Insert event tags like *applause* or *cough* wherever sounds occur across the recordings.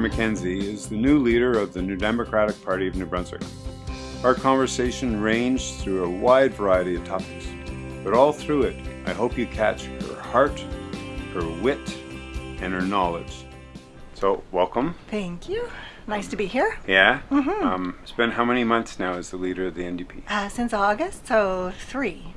McKenzie is the new leader of the New Democratic Party of New Brunswick. Our conversation ranged through a wide variety of topics, but all through it, I hope you catch her heart, her wit, and her knowledge. So, welcome. Thank you. Nice to be here. Yeah? Mhm. Um, it's been how many months now as the leader of the NDP? Uh, since August, so three.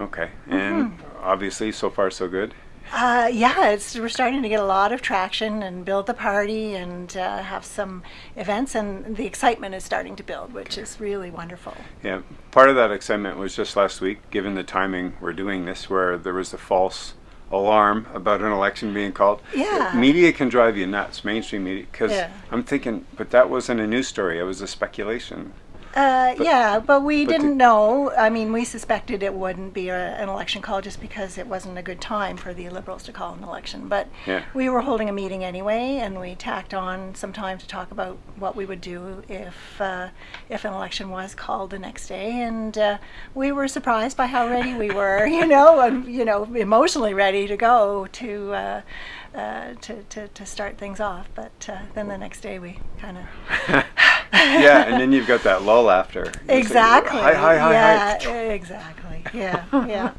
Okay, and obviously, so far so good. Uh, yeah, it's we're starting to get a lot of traction and build the party and uh, have some events, and the excitement is starting to build, which is really wonderful. Yeah, part of that excitement was just last week, given the timing we're doing this, where there was a false alarm about an election being called. Yeah. Media can drive you nuts, mainstream media, because Yeah. I'm thinking, but that wasn't a news story, it was a speculation. Uh, yeah, but we but didn't know. I mean, we suspected it wouldn't be a, an election call just because it wasn't a good time for the Liberals to call an election. But Yeah. we were holding a meeting anyway, and we tacked on some time to talk about what we would do if uh, if an election was called the next day. And uh, we were surprised by how ready we were, *laughs* you know, and you know, emotionally ready to go to. Uh, to, to, to start things off, but uh, then the next day we kind of *laughs* yeah, and then you've got that lull after. It's like, Exactly. Hi, hi, hi, yeah, hi. exactly. Yeah, yeah.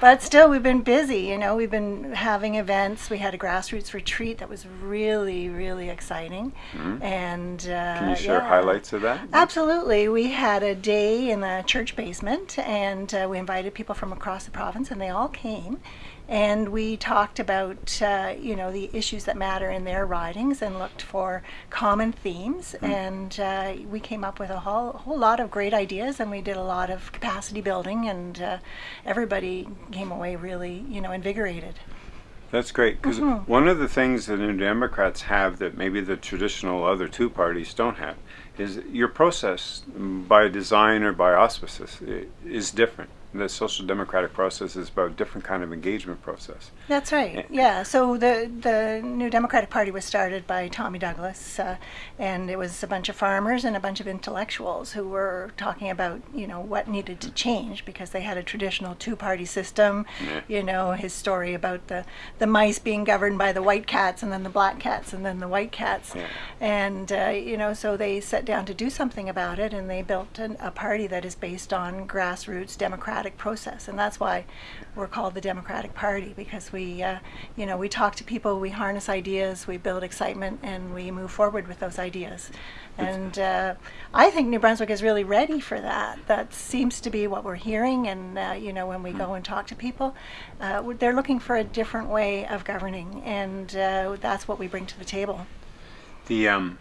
But still, we've been busy. You know, we've been having events. We had a grassroots retreat that was really, really exciting. And uh, Mm-hmm. Can you share yeah. highlights of that? Absolutely. We had a day in the church basement, and uh, we invited people from across the province, and they all came. And we talked about, uh, you know, the issues that matter in their ridings and looked for common themes. And uh, we came up with a whole, whole lot of great ideas, and we did a lot of capacity building, and uh, everybody came away really, you know, invigorated. That's great because Mm-hmm. one of the things that New Democrats have that maybe the traditional other two parties don't have is your process mm, by design or by auspices is different. The social democratic process is about a different kind of engagement process. That's right. Yeah. So the the New Democratic Party was started by Tommy Douglas, uh, and it was a bunch of farmers and a bunch of intellectuals who were talking about you know what needed to change because they had a traditional two-party system. Yeah. You know his story about the the mice being governed by the white cats and then the black cats and then the white cats, Yeah. and uh, you know so they sat down to do something about it and they built an, a party that is based on grassroots democratic process and that's why we're called the Democratic Party because we uh, you know we talk to people we harness ideas we build excitement and we move forward with those ideas. And uh, I think New Brunswick is really ready for that. That seems to be what we're hearing and uh, you know when we go and talk to people uh, they're looking for a different way of governing and uh, that's what we bring to the table. The um,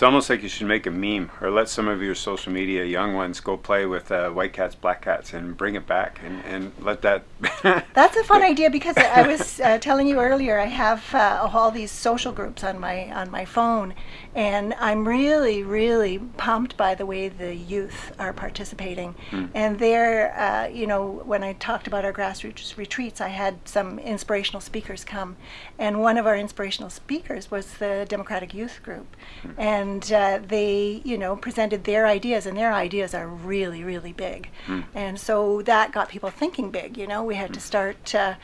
it's almost like you should make a meme or let some of your social media young ones go play with uh, white cats, black cats, and bring it back and, and let that. *laughs* That's a fun idea because I was uh, telling you earlier. I have uh, all these social groups on my on my phone, and I'm really really pumped by the way the youth are participating. And they're, uh, you know, when I talked about our grassroots retreats, I had some inspirational speakers come, and one of our inspirational speakers was the Democratic Youth Group, and uh, they, you know, presented their ideas, and their ideas are really really big, and so that got people thinking big. You know, we had to start uh,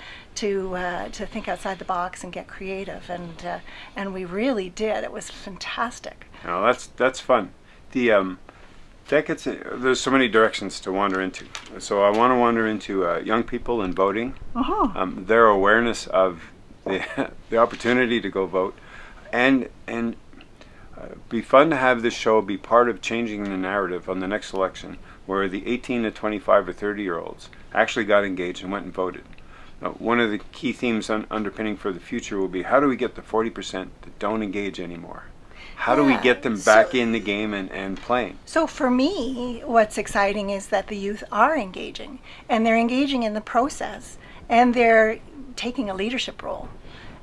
to uh, to think outside the box and get creative, and uh, and we really did. It was fantastic. No, that's that's fun. The um, that gets there's so many directions to wander into. So I want to wander into uh, young people and voting, Uh-huh. um, their awareness of the *laughs* the opportunity to go vote, and and uh, be fun to have this show be part of changing the narrative on the next election, where the 18 to 25 or 30 year olds actually got engaged and went and voted. Now, one of the key themes un- underpinning for the future will be how do we get the 40% that don't engage anymore? How do we get them back so- in the game and, and playing? So for me, what's exciting is that the youth are engaging, and they're engaging in the process, and they're taking a leadership role.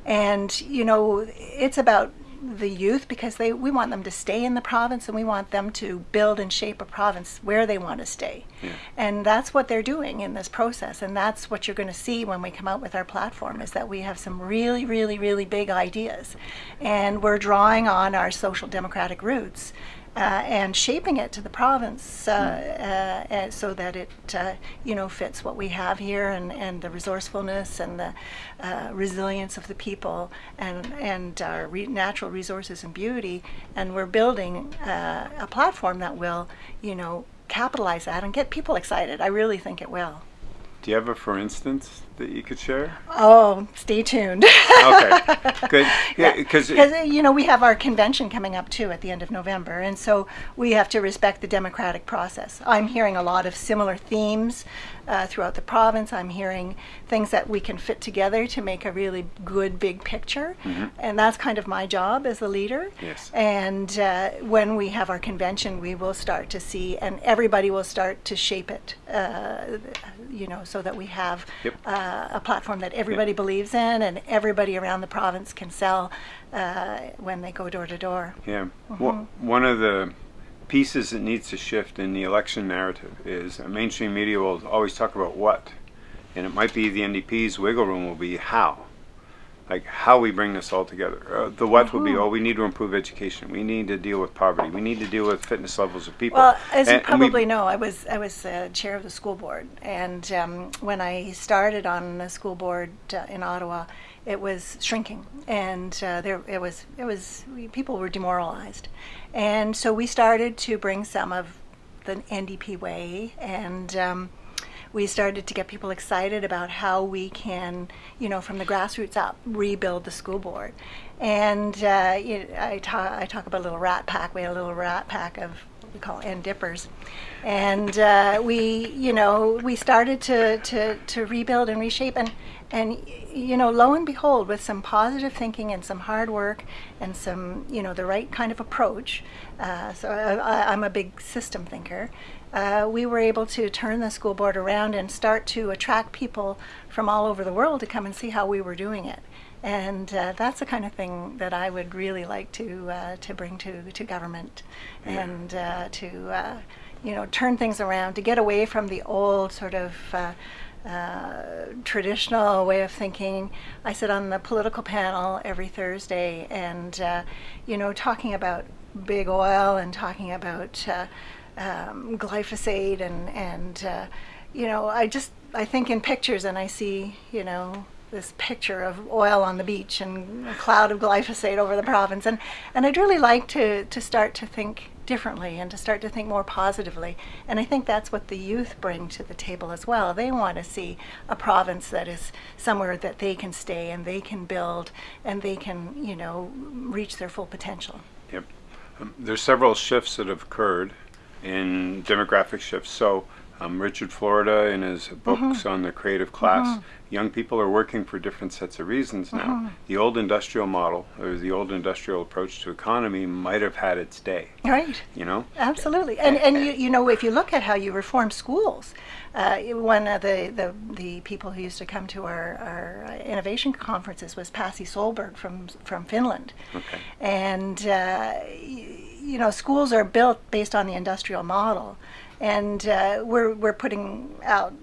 And you know, it's about the youth because they we want them to stay in the province and we want them to build and shape a province where they want to stay. And that's what they're doing in this process. And that's what you're going to see when we come out with our platform is that we have some really really really big ideas. And we're drawing on our social democratic roots uh, and shaping it to the province uh, uh, so that it uh, you know fits what we have here and, and the resourcefulness and the uh, resilience of the people and and our re natural resources and beauty and we're building uh, a platform that will you know capitalize that and get people excited. I really think it will. Do you have a for instance that you could share? Oh, stay tuned. okay, good. *laughs* Yeah, because yeah. you know we have our convention coming up too at the end of November, and so we have to respect the democratic process. I'm hearing a lot of similar themes uh, throughout the province. I'm hearing things that we can fit together to make a really good big picture, Mm-hmm. and that's kind of my job as a leader. Yes. And uh, when we have our convention, we will start to see, and everybody will start to shape it. Uh, you know, so that we have Yep. Uh, a platform that everybody believes in, and everybody around the province can sell uh, when they go door to door. Yeah. Mm-hmm. Well, one of the pieces that needs to shift in the election narrative is mainstream media will always talk about what, and it might be the NDP's wiggle room will be how, like how we bring this all together. Uh, the what will be oh we need to improve education, we need to deal with poverty, we need to deal with fitness levels of people. Well, as you And- we- probably know, I was I was uh, chair of the school board, and um, when I started on the school board uh, in Ottawa, it was shrinking, and uh, there it was it was we, people were demoralized, and so we started to bring some of the NDP way and. Um, we started to get people excited about how we can, you know, from the grassroots up, rebuild the school board. And uh, you I, talk, I talk about a little rat pack. We had a little rat pack of what we call end dippers. And uh, we, you know, we started to, to, to rebuild and reshape. And, and, you know, lo and behold, with some positive thinking and some hard work and some, you know, the right kind of approach, uh, so I, I, I'm a big system thinker, uh, we were able to turn the school board around and start to attract people from all over the world to come and see how we were doing it. And uh, that's the kind of thing that I would really like to uh, to bring to to government, Yeah. and uh, to uh, you know turn things around to get away from the old sort of. Uh, uh, traditional way of thinking. I sit on the political panel every Thursday, and uh, you know, talking about big oil and talking about uh, um, glyphosate and and uh, you know, I just I think in pictures and I see you know this picture of oil on the beach and a cloud of glyphosate over the province, and and I'd really like to to start to think differently and to start to think more positively. And I think that's what the youth bring to the table as well. They want to see a province that is somewhere that they can stay and they can build and they can, you know, reach their full potential. Yep. Um, there's several shifts that have occurred in demographic shifts. So, um, Richard Florida, in his books on the creative class, young people are working for different sets of reasons now. The old industrial model, or the old industrial approach to economy, might have had its day. Right. You know, Absolutely, and and you, you know if you look at how you reform schools, uh, one of the, the the people who used to come to our, our innovation conferences was Pasi Sahlberg from from Finland, Okay. and uh, you know schools are built based on the industrial model, and uh, we're we're putting out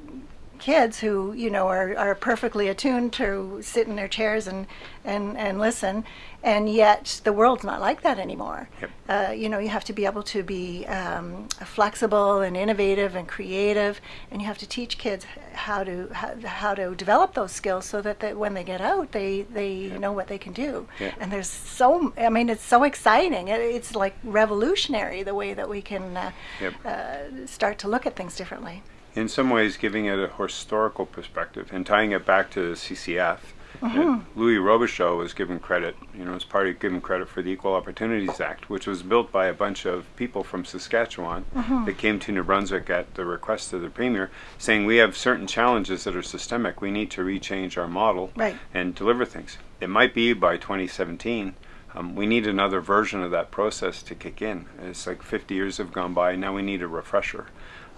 kids who you know are, are perfectly attuned to sit in their chairs and, and, and listen and yet the world's not like that anymore Yep. uh, you know you have to be able to be um, flexible and innovative and creative and you have to teach kids how to how, how to develop those skills so that they, when they get out they, they know what they can do Yeah. and there's so I mean it's so exciting it, it's like revolutionary the way that we can uh, Yep. uh, start to look at things differently in some ways giving it a historical perspective and tying it back to the CCF. uh, Louis Robichaud was given credit, you know, as part of given credit for the Equal Opportunities Act, which was built by a bunch of people from Saskatchewan that came to New Brunswick at the request of the Premier, saying we have certain challenges that are systemic. We need to rechange our model Right. and deliver things. It might be by 2017. Um, we need another version of that process to kick in. It's like 50 years have gone by. Now we need a refresher.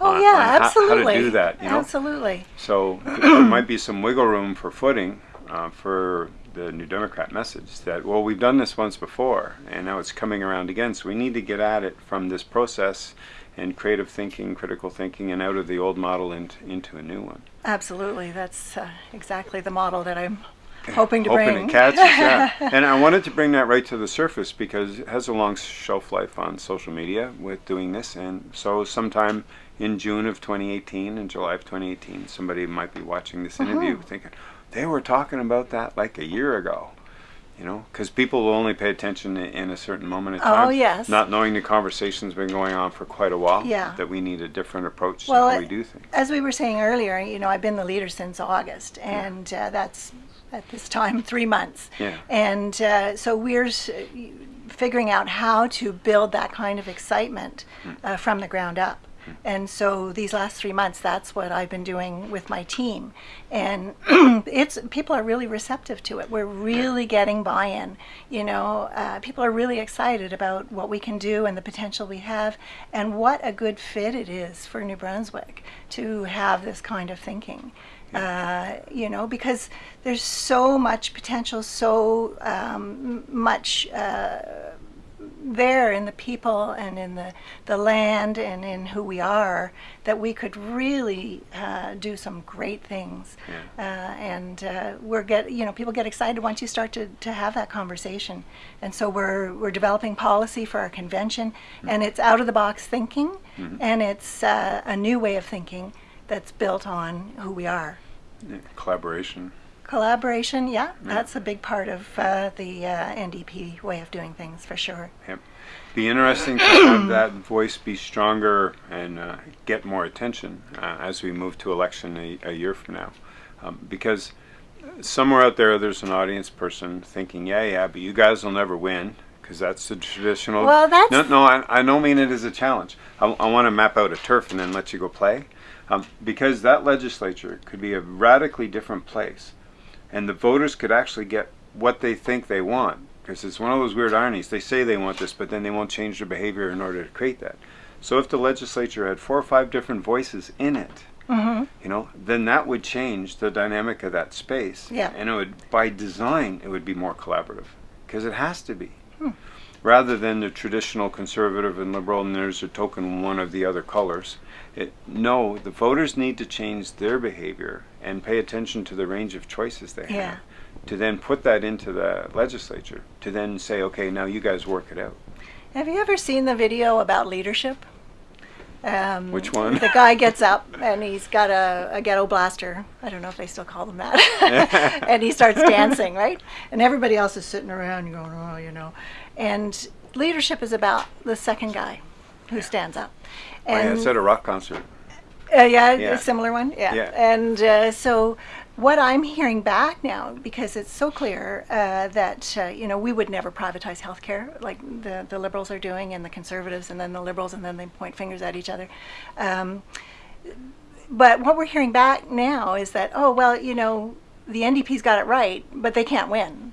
Oh on- yeah, on absolutely. How to do that, you know. Absolutely. So *clears throat* there might be some wiggle room for footing uh, for the New Democrat message that well we've done this once before and now it's coming around again. So we need to get at it from this process and creative thinking, critical thinking, and out of the old model into into a new one. Absolutely. That's uh, exactly the model that I'm hoping to hoping bring. it catches. Yeah, *laughs* and I wanted to bring that right to the surface because it has a long shelf life on social media with doing this, and so sometime in June of 2018 in July of 2018, somebody might be watching this interview Mhm. thinking they were talking about that like a year ago. You know, because people will only pay attention in a certain moment of Oh, time. yes. Not knowing the conversation's been going on for quite a while. Yeah. That we need a different approach Well, to how it- we do things. As we were saying earlier, you know, I've been the leader since August, and uh, that's at this time three months. Yeah. And uh, so we're s- figuring out how to build that kind of excitement uh, from the ground up. And so these last three months, that's what I've been doing with my team, and *clears throat* it's people are really receptive to it. We're really getting buy-in. You know, uh, people are really excited about what we can do and the potential we have, and what a good fit it is for New Brunswick to have this kind of thinking. Uh, you know, because there's so much potential, so um, much. Uh, there in the people and in the, the land and in who we are that we could really uh, do some great things. Uh, and uh, we're get you know people get excited once you start to, to have that conversation. And so we're we're developing policy for our convention and it's out of the box thinking and it's uh, a new way of thinking that's built on who we are. Yeah, collaboration. collaboration yeah that's a big part of uh, the uh, ndp way of doing things for sure Yep. Be interesting to have *clears throat* that voice be stronger and uh, get more attention uh, as we move to election a, a year from now. Um, because somewhere out there, there's an audience person thinking, yeah, yeah, but you guys will never win because that's the traditional. Well, that's- No, no, I, I don't mean it as a challenge. I, I want to map out a turf and then let you go play. Um, because that legislature could be a radically different place and the voters could actually get what they think they want because it's one of those weird ironies. They say they want this but then they won't change their behavior in order to create that. So if the legislature had four or five different voices in it hmm you know then that would change the dynamic of that space. Yeah. and it would by design it would be more collaborative because it has to be. Rather than the traditional conservative and liberal and there's a token one of the other colors it, no the voters need to change their behavior and pay attention to the range of choices they Yeah. have to then put that into the legislature to then say okay now you guys work it out Have you ever seen the video about leadership? Um, Which one? The guy gets up and he's got a, a ghetto blaster. I don't know if they still call them that. *laughs* and he starts dancing, right? And everybody else is sitting around going, oh, you know. And leadership is about the second guy who stands up. oh, yeah, it's at a rock concert Uh, yeah, Yeah. a similar one. Yeah. Yeah. And uh, so, what I'm hearing back now, because it's so clear uh, that uh, you know we would never privatize healthcare like the the liberals are doing, and the conservatives, and then the liberals, and then they point fingers at each other. Um, but what we're hearing back now is that oh well, you know, the NDP's got it right, but they can't win,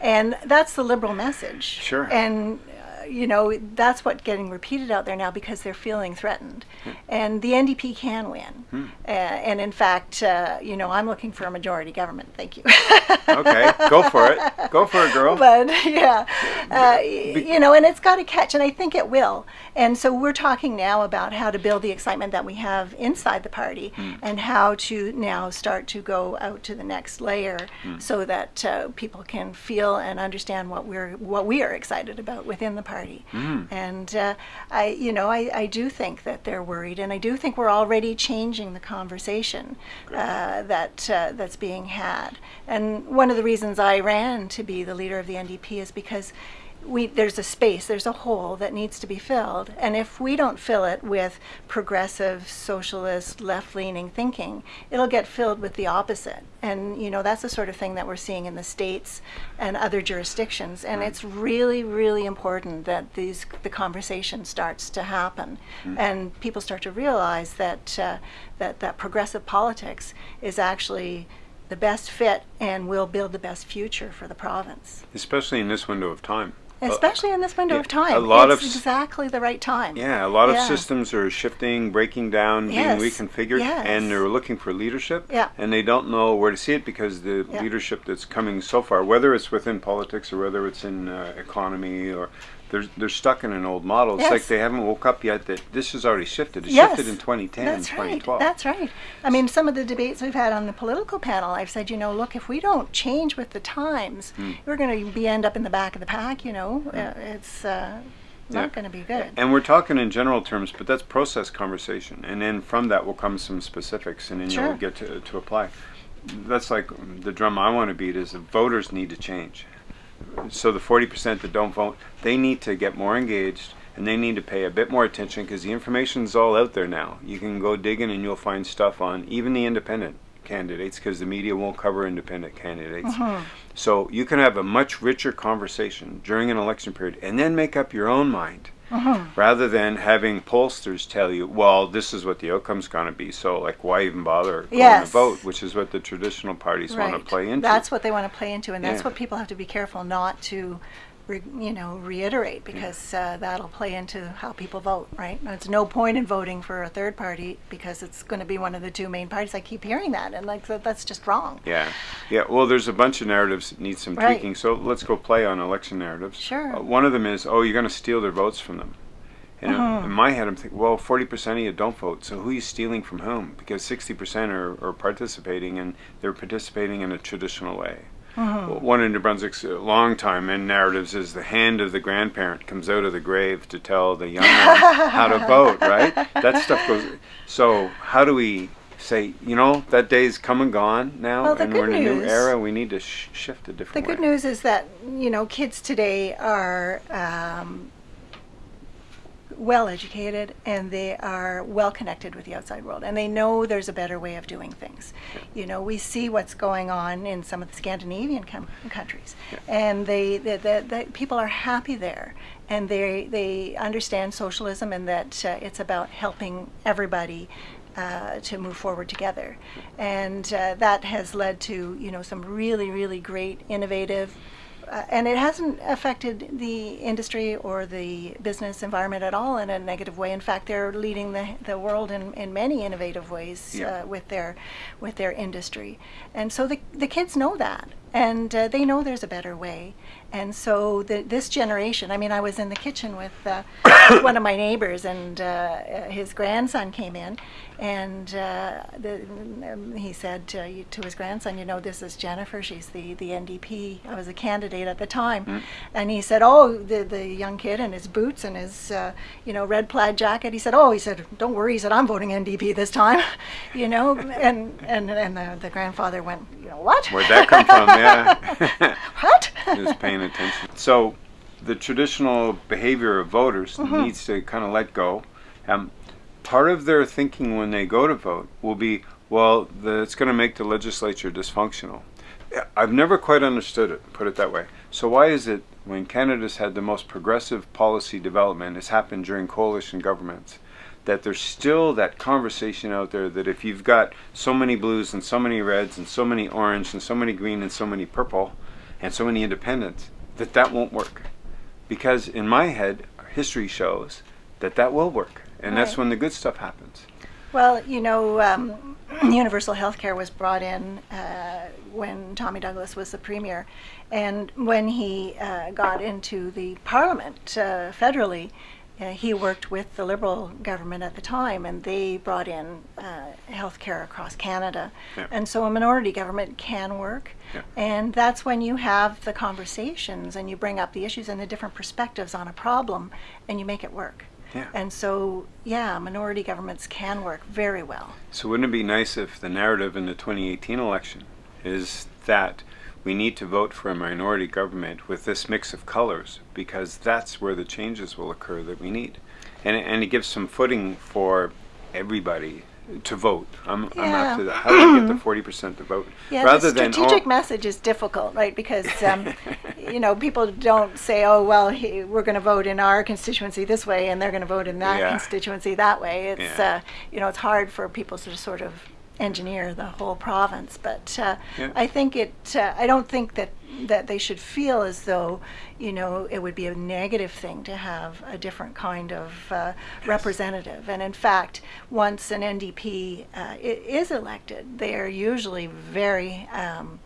and that's the liberal message. Sure. And you know that's what getting repeated out there now because they're feeling threatened, and the NDP can win. Hmm. Uh, and in fact, uh, you know, I'm looking for a majority government. Thank you. okay go for it go for it girl *laughs* But yeah, uh, you know, and it's got to catch, and I think it will. And so we're talking now about how to build the excitement that we have inside the party, and how to now start to go out to the next layer, so that uh, people can feel and understand what we're what we are excited about within the party. And uh, I, you know, I, I do think that they're worried, and I do think we're already changing the conversation uh, that uh, that's being had. And one of the reasons I ran to be the leader of the NDP is because we there's a space, there's a hole that needs to be filled, and if we don't fill it with progressive, socialist, left-leaning thinking, it'll get filled with the opposite. And you know that's the sort of thing that we're seeing in the states and other jurisdictions. And it's really, really important that these the conversation starts to happen, and people start to realize that uh, that that progressive politics is actually the best fit and will build the best future for the province. especially in this window of time Especially in this window yeah, of time. a lot it's of exactly the right time. Yeah, a lot of systems are shifting, breaking down, Yes, being reconfigured, yes. and they're looking for leadership. Yeah. And they don't know where to see it because the Yeah. leadership that's coming so far, whether it's within politics or whether it's in uh, economy or they're they're stuck in an old model. It's like they haven't woke up yet that this has already shifted. It Yes, shifted in 2010 That's and right. 2012. That's right. I mean, some of the debates we've had on the political panel, I've said, you know, look, if we don't change with the times, Hmm. we're going to be end up in the back of the pack. You know, uh, it's uh, Yeah. not going to be good. And we're talking in general terms, but that's process conversation, and then from that will come some specifics, and then Sure. you'll get to, to apply. That's like the drum I want to beat is that voters need to change. So the 40% that don't vote, they need to get more engaged, and they need to pay a bit more attention because the information's all out there now. You can go digging, and you'll find stuff on even the independent candidates because the media won't cover independent candidates. Mm-hmm. So you can have a much richer conversation during an election period, and then make up your own mind Mm-hmm. rather than having pollsters tell you, well, this is what the outcome's going to be. So, like, why even bother going Yes. to vote? Which is what the traditional parties want to play into. That's what they want to play into, and that's Yeah. what people have to be careful not to, you know, reiterate because uh, that'll play into how people vote, right? There's no point in voting for a third party because it's going to be one of the two main parties. I keep hearing that, and like that, that's just wrong. yeah, yeah. Well, there's a bunch of narratives that need some Right. tweaking. So let's go play on election narratives. Sure. Uh, one of them is, oh, you're going to steal their votes from them. And Uh-huh. in my head, I'm thinking, well, 40% of you don't vote. So who are you stealing from whom? Because 60% are, are participating, and they're participating in a traditional way. Uh-huh. One of New Brunswick's long time in narratives is the hand of the grandparent comes out of the grave to tell the young one *laughs* how to vote, right? That stuff goes. So how do we say, you know, that day's come and gone now, Well, and we're in a new era. We need to sh- shift a different. The different good news is that you know kids today are um, well educated and they are well connected with the outside world and they know there's a better way of doing things. You know, we see what's going on in some of the Scandinavian countries, and they the, the, the people are happy there and they they understand socialism and that uh, it's about helping everybody uh, to move forward together, and uh, that has led to you know some really really great innovative. Uh, and it hasn't affected the industry or the business environment at all in a negative way. In fact, they're leading the, the world in, in many innovative ways Yeah. uh, with their with their industry. And so the, the kids know that, and uh, they know there's a better way. And so the, this generation, I mean, I was in the kitchen with uh, *coughs* one of my neighbors, and uh, his grandson came in, and uh, the, um, he said to, to his grandson, "You know, this is Jennifer. She's the, the NDP. I was a candidate at the time." And he said, "Oh, the the young kid in his boots and his uh, you know red plaid jacket." He said, "Oh, he said, don't worry. He said, I'm voting NDP this time." *laughs* you know, and and and the, the grandfather went, "You know what? Where'd that come from? *laughs* Yeah. *laughs* what?" is paying attention. So, the traditional behavior of voters Mm-hmm. needs to kind of let go. Um, part of their thinking when they go to vote will be, well, the, it's going to make the legislature dysfunctional. I've never quite understood it, put it that way. So, why is it when Canada's had the most progressive policy development, it's happened during coalition governments, that there's still that conversation out there that if you've got so many blues and so many reds and so many orange and so many green and so many purple and so many independents, that that won't work? Because in my head, history shows that that will work, and that's when the good stuff happens. Well, you know, um, *clears throat* universal health care was brought in uh, when Tommy Douglas was the premier. And when he uh, got into the parliament uh, federally, uh, he worked with the Liberal government at the time, and they brought in uh, health care across Canada. Yeah. And so a minority government can work. Yeah. And that's when you have the conversations and you bring up the issues and the different perspectives on a problem and you make it work. Yeah. And so, yeah, minority governments can work very well. So wouldn't it be nice if the narrative in the 2018 election is that we need to vote for a minority government with this mix of colors because that's where the changes will occur that we need, and and it gives some footing for everybody to vote. I'm, I'm after that. How do we get the *clears throat* 40% to vote Yeah, rather the strategic message is difficult, right? Because um, *laughs* you know people don't say, "Oh, well, he, we're going to vote in our constituency this way, and they're going to vote in that Yeah. constituency that way." It's Yeah. uh, you know it's hard for people to sort of engineer the whole province, but uh, Yeah. I think it. Uh, I don't think that that they should feel as though you know it would be a negative thing to have a different kind of uh, representative. And in fact, once an NDP uh, is elected, they are usually very um,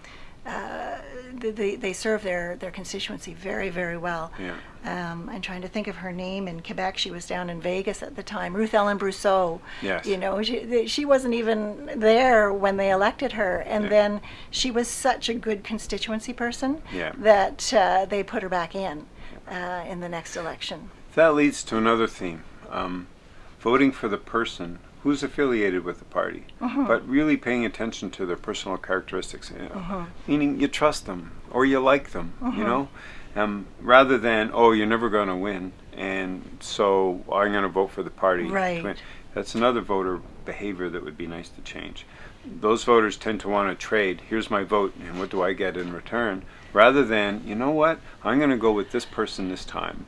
uh, they, they serve their, their constituency very, very well. Yeah. Um, I'm trying to think of her name in Quebec. She was down in Vegas at the time. Ruth Ellen Brosseau. Yes. You know, she, she wasn't even there when they elected her. And Yeah. then she was such a good constituency person Yeah. that uh, they put her back in uh, in the next election. That leads to another theme um, voting for the person who's affiliated with the party, uh-huh. but really paying attention to their personal characteristics, you uh, know, uh-huh. meaning you trust them or you like them, you uh-huh. know, um, rather than, oh, you're never going to win, and so I'm going to vote for the party. Right. win." That's another voter behavior that would be nice to change. Those voters tend to want to trade. Here's my vote, and what do I get in return? Rather than, you know what, I'm going to go with this person this time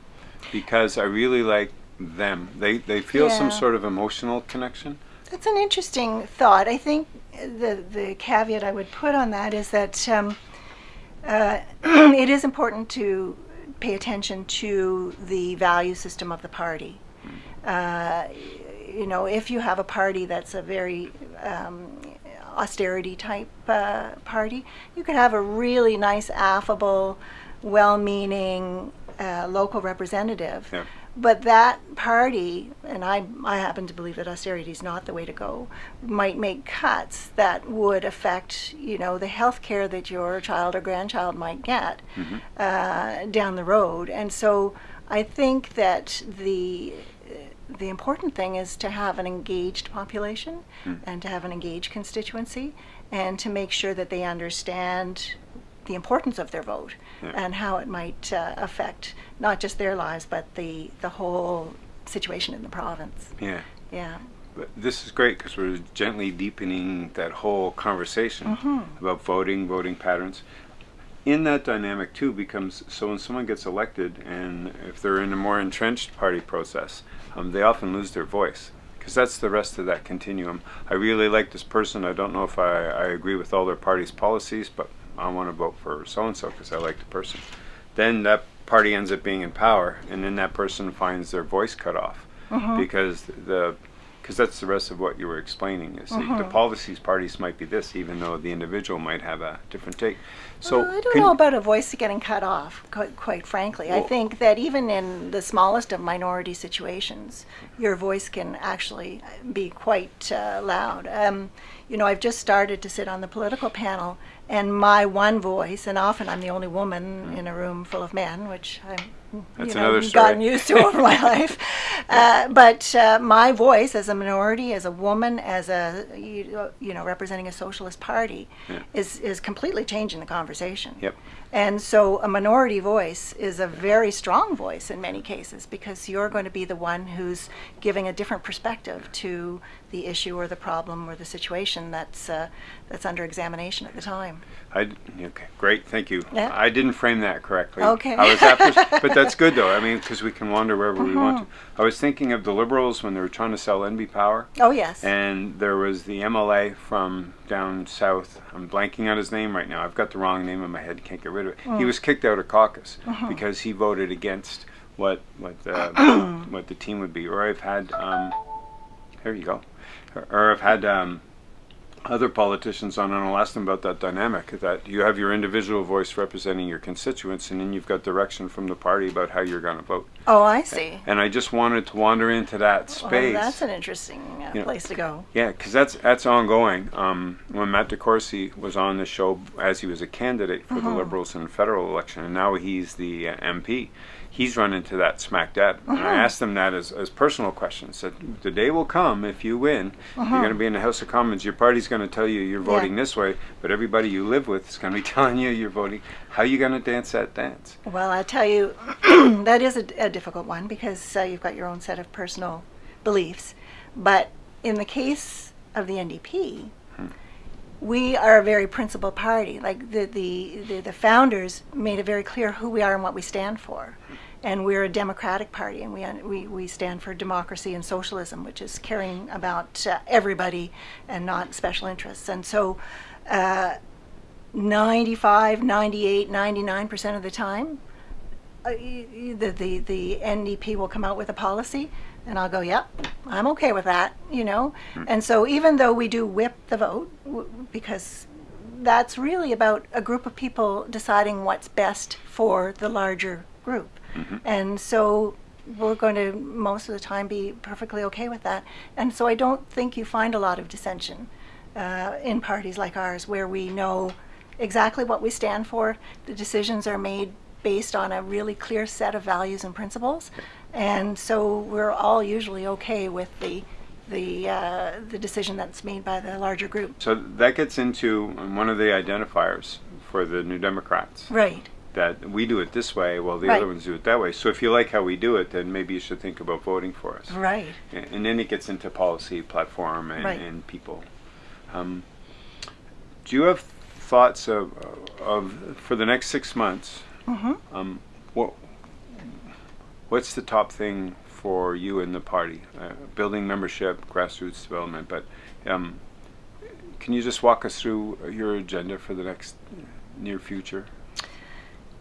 because I really like them. They they feel some sort of emotional connection. That's an interesting thought. I think the the caveat I would put on that is that um, uh, *clears throat* it is important to pay attention to the value system of the party. Uh, you know, if you have a party that's a very um, austerity type uh, party, you could have a really nice, affable, well-meaning uh, local representative. Yeah. But that party, and I, I happen to believe that austerity is not the way to go, might make cuts that would affect, you know, the health care that your child or grandchild might get uh, down the road. And so I think that the the important thing is to have an engaged population and to have an engaged constituency and to make sure that they understand the importance of their vote Yeah. and how it might uh, affect not just their lives but the the whole situation in the province. Yeah. Yeah. But this is great because we're gently deepening that whole conversation about voting, voting patterns. In that dynamic too becomes so when someone gets elected and if they're in a more entrenched party process, um, they often lose their voice because that's the rest of that continuum. I really like this person. I don't know if I, I agree with all their party's policies, but I want to vote for so and so because I like the person. Then that party ends up being in power, and then that person finds their voice cut off because the because that's the rest of what you were explaining. Is the, the policies parties might be this, even though the individual might have a different take. So Well, I don't know about a voice getting cut off, quite, quite frankly. I think that even in the smallest of minority situations, your voice can actually be quite uh, loud. Um, you know, I've just started to sit on the political panel, and my one voice, and often I'm the only woman in a room full of men, which I'm Mm. That's you know, gotten used to over my *laughs* life. Uh, but uh, my voice as a minority, as a woman, as a you, you know representing a socialist party, Yeah. is is completely changing the conversation. Yep. And so a minority voice is a very strong voice in many cases because you're going to be the one who's giving a different perspective to the issue or the problem or the situation that's uh, that's under examination at the time. I okay, great, thank you. Yeah. I didn't frame that correctly. Okay. I was after, but that's good though. I mean, *laughs* because we can wander wherever we want to. Mm-hmm. I was thinking of the liberals when they were trying to sell NB Power, Oh yes. and there was the MLA from down south. I'm blanking on his name right now. I've got the wrong name in my head. Can't get rid of it. He was kicked out of caucus because he voted against what what uh, *clears throat* what the team would be. Or I've had um, there you go. Or, or I've had um, other politicians on, and I'll ask them about that dynamic. That you have your individual voice representing your constituents, and then you've got direction from the party about how you're going to vote. oh, I see. And I just wanted to wander into that Well, space. that's an interesting uh, Yeah. place to go. Yeah, because that's that's ongoing. Um, when Matt DeCourcey was on the show as he was a candidate for the Liberals in the federal election, and now he's the uh, MP, he's run into that smack dab. And I uh-huh. asked him that as, as personal questions. That the day will come if you win, you're uh-huh. going to be in the House of Commons. Your party's going to tell you you're voting this way, but everybody you live with is going to be *laughs* telling you you're voting. How are you going to dance that dance? Well, I tell you, *clears throat* that is a, a difficult one because uh, you've got your own set of personal beliefs. But in the case of the NDP, hmm. we are a very principled party. Like the, the, the, the founders made it very clear who we are and what we stand for. And we're a democratic party, and we, we, we stand for democracy and socialism, which is caring about uh, everybody and not special interests. And so, uh, 95, 98, 99% of the time, uh, the, the, the NDP will come out with a policy, and I'll go, yep, I'm okay with that, you know? And so even though we do whip the vote, w- because that's really about a group of people deciding what's best for the larger group. And so we're going to most of the time be perfectly okay with that. And so I don't think you find a lot of dissension uh, in parties like ours where we know exactly what we stand for. The decisions are made based on a really clear set of values and principles. And so we're all usually okay with the the uh, the decision that's made by the larger group. So that gets into one of the identifiers for the New Democrats. Right. That we do it this way, while the Right. other ones do it that way. So if you like how we do it, then maybe you should think about voting for us. Right. And and then it gets into policy, platform, and, Right. and people. Um, do you have thoughts of, of for the next six months? hmm Um, what what's the top thing for you and the party? Uh, building membership, grassroots development, but um, can you just walk us through your agenda for the next near future?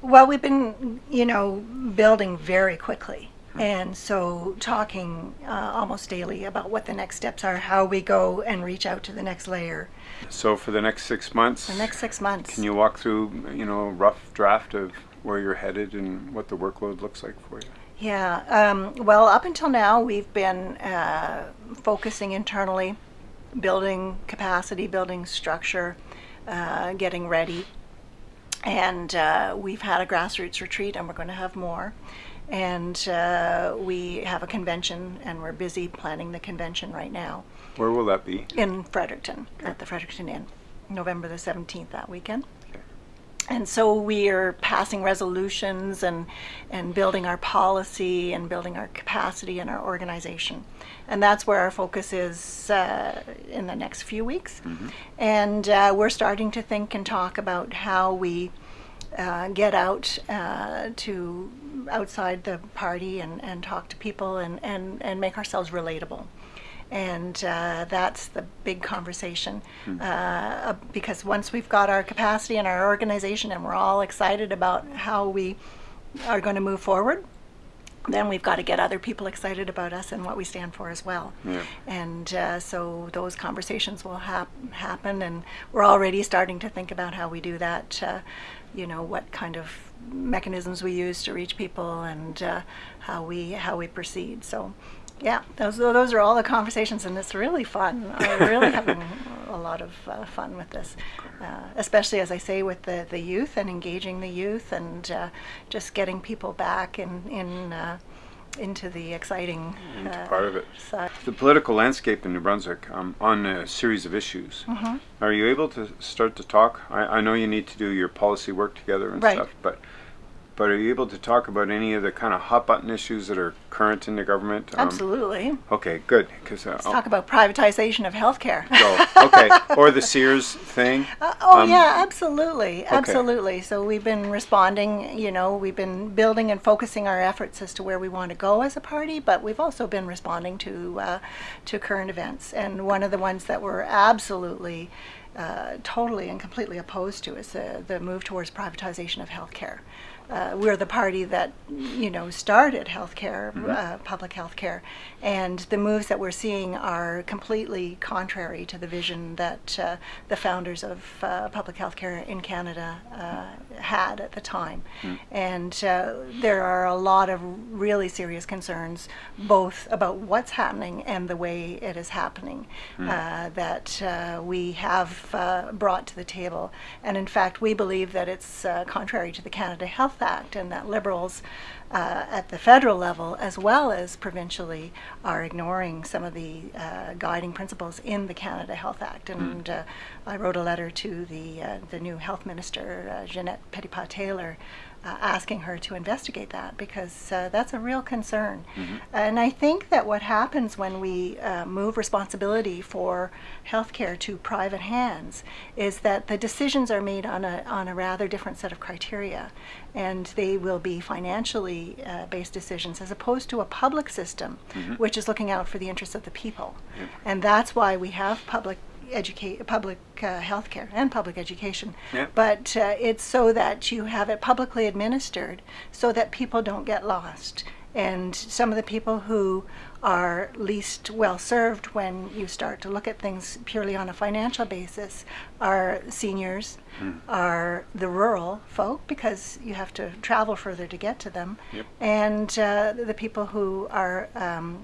Well, we've been, you know, building very quickly. And so talking uh, almost daily about what the next steps are, how we go and reach out to the next layer. So for the next six months, The next six months. can you walk through you know a rough draft of where you're headed and what the workload looks like for you? Yeah. Um, well, up until now, we've been uh, focusing internally, building capacity, building structure, uh, getting ready. And uh, we've had a grassroots retreat, and we're going to have more. And uh, we have a convention, and we're busy planning the convention right now Where will that be? in Fredericton, at the Fredericton Inn, November the 17th that weekend. And so we are passing resolutions and, and building our policy and building our capacity and our organization. And that's where our focus is uh, in the next few weeks. And uh, we're starting to think and talk about how we uh, get out uh, to outside the party and, and talk to people and, and, and make ourselves relatable. And uh, that's the big conversation. Uh, because once we've got our capacity and our organization and we're all excited about how we are going to move forward, then we've got to get other people excited about us and what we stand for as well. Yeah. And uh, so those conversations will hap- happen, and we're already starting to think about how we do that. Uh, you know, what kind of mechanisms we use to reach people, and uh, how we how we proceed. So, yeah, those those are all the conversations, and it's really fun. I'm really having a lot of uh, fun with this, uh, especially as I say with the the youth and engaging the youth, and uh, just getting people back in in. Uh, into the exciting Into uh, part of it. side. The political landscape in New Brunswick um, on a series of issues. Mm-hmm. Are you able to start to talk? I, I know you need to do your policy work together and Right. stuff, but but are you able to talk about any of the kind of hot button issues that are current in the government? Um, Absolutely. Okay, good. Because uh, Let's talk about privatization of healthcare. *laughs* oh, okay, *laughs* or the Sears thing. Uh, oh Um, yeah, absolutely, absolutely. So we've been responding. You know, we've been building and focusing our efforts as to where we want to go as a party, but we've also been responding to uh, to current events. And one of the ones that we're absolutely, uh, totally and completely opposed to is the, the move towards privatization of healthcare. Uh, we're the party that you know started healthcare, uh, public healthcare, and the moves that we're seeing are completely contrary to the vision that uh, the founders of uh, public healthcare in Canada uh, had at the time. And uh, there are a lot of really serious concerns, both about what's happening and the way it is happening, uh, that uh, we have uh, brought to the table. And in fact, we believe that it's uh, contrary to the Canada Health Act and that Liberals uh, at the federal level as well as provincially are ignoring some of the uh, guiding principles in the Canada Health Act. And uh, I wrote a letter to the, uh, the new health minister, uh, Ginette Petitpas Taylor, uh, asking her to investigate that because uh, that's a real concern. And I think that what happens when we uh, move responsibility for healthcare to private hands is that the decisions are made on a, on a rather different set of criteria. And they will be financially uh, based decisions as opposed to a public system, which is looking out for the interests of the people. And that's why we have public educate public uh, health care and public education Yeah. but uh, it's so that you have it publicly administered so that people don't get lost and some of the people who are least well served when you start to look at things purely on a financial basis are seniors, are the rural folk because you have to travel further to get to them, Yep. and uh, the people who are um,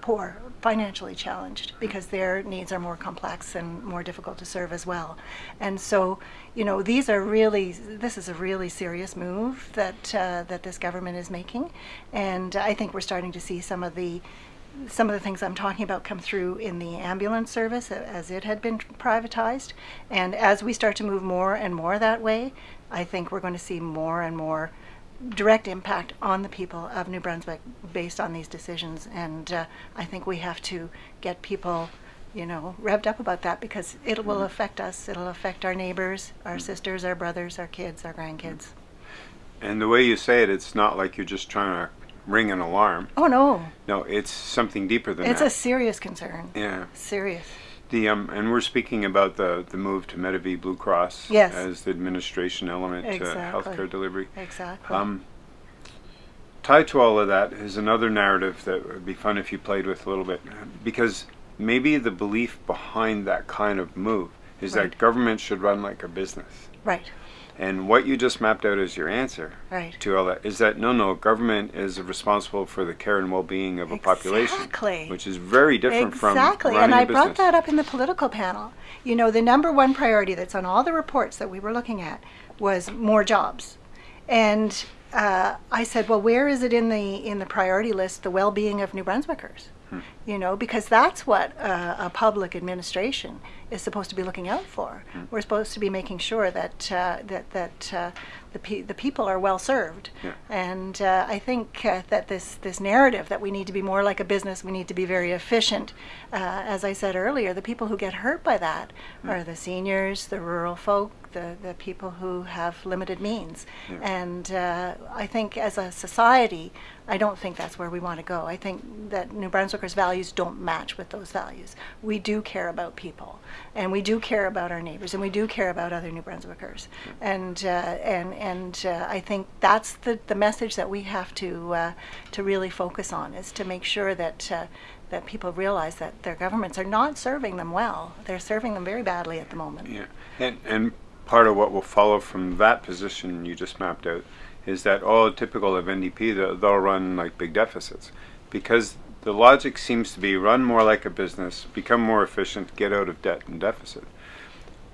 poor, financially challenged, because their needs are more complex and more difficult to serve as well. And so, you know, these are really, this is a really serious move that uh, that this government is making, and I think we're starting to see some of the some of the things I'm talking about come through in the ambulance service as it had been privatized. And as we start to move more and more that way, I think we're going to see more and more direct impact on the people of New Brunswick based on these decisions. And uh, I think we have to get people, you know, revved up about that because it will mm-hmm. affect us. It'll affect our neighbors, our mm-hmm. sisters, our brothers, our kids, our grandkids. Mm-hmm. And the way you say it, it's not like you're just trying to ring an alarm. Oh no, No, it's something deeper than that. it's a serious concern. yeah. Serious. The um, and we're speaking about the the move to Medavie Blue Cross Yes. as the administration element to Exactly. healthcare delivery. Exactly. Um, tied to all of that is another narrative that would be fun if you played with a little bit, because maybe the belief behind that kind of move is Right. that government should run like a business. right. And what you just mapped out as your answer Right. to all that is that no, no, government is responsible for the care and well-being of a population, Exactly. which is very different exactly. from running and I brought that up in the political panel. You know, the number one priority that's on all the reports that we were looking at was more jobs. And uh, I said, well, where is it in the in the priority list? The well-being of New Brunswickers. Hmm. You know, because that's what uh, a public administration is supposed to be looking out for. Hmm. We're supposed to be making sure that uh, that that uh, the pe- the people are well served. Yeah. And uh, I think uh, that this this narrative that we need to be more like a business, we need to be very efficient. Uh, as I said earlier, the people who get hurt by that are the seniors, the rural folk, the the people who have limited means. Yeah. And uh, I think as a society, I don't think that's where we want to go. I think that New Brunswickers' values don't match with those values. We do care about people, and we do care about our neighbors, and we do care about other New Brunswickers. And uh, and and uh, I think that's the, the message that we have to uh, to really focus on is to make sure that. Uh, that people realize that their governments are not serving them well. They're serving them very badly at the moment. Yeah, and and part of what will follow from that position you just mapped out is that all typical of NDP they'll, run like big deficits because the logic seems to be run more like a business, become more efficient, get out of debt and deficit.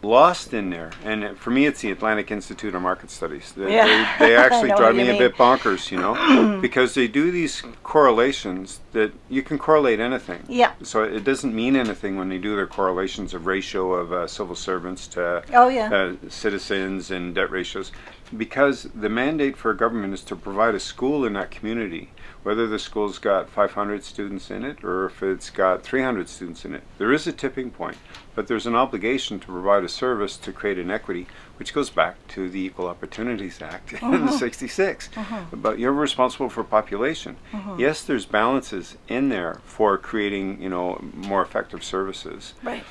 Lost in there, and for me, it's the Atlantic Institute of Market Studies. They, Yeah, they, they *laughs* actually drive me a bit bonkers, you know, *clears throat* because they do these correlations that you can correlate anything. Yeah. So it doesn't mean anything when they do their correlations of ratio of uh, civil servants to Oh, yeah. uh, citizens and debt ratios, because the mandate for a government is to provide a school in that community, whether the school's got 500 students in it or if it's got 300 students in it. There is a tipping point, but there's an obligation to provide a service to create an equity, which goes back to the Equal Opportunities Act *laughs* in uh-huh. '66. Uh-huh. But you're responsible for population. Uh-huh. Yes, there's balances in there for creating, you know, more effective services Right.